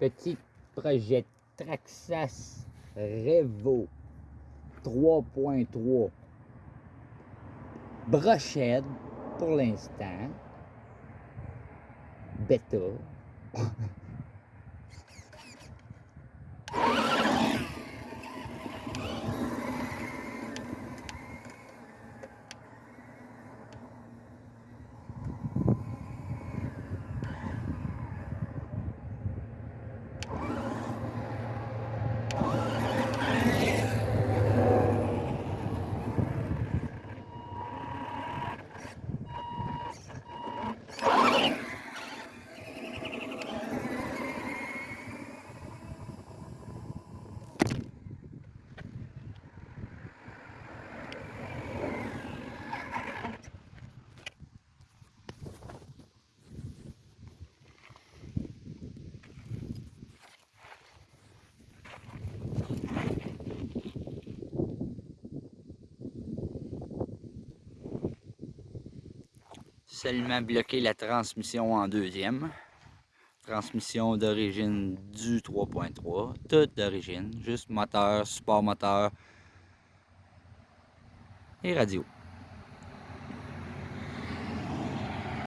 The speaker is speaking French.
Petit projet Traxas Revo 3.3 brochette pour l'instant. Bêta seulement bloqué la transmission en deuxième. Transmission d'origine du 3.3, toute d'origine, juste moteur, support moteur et radio.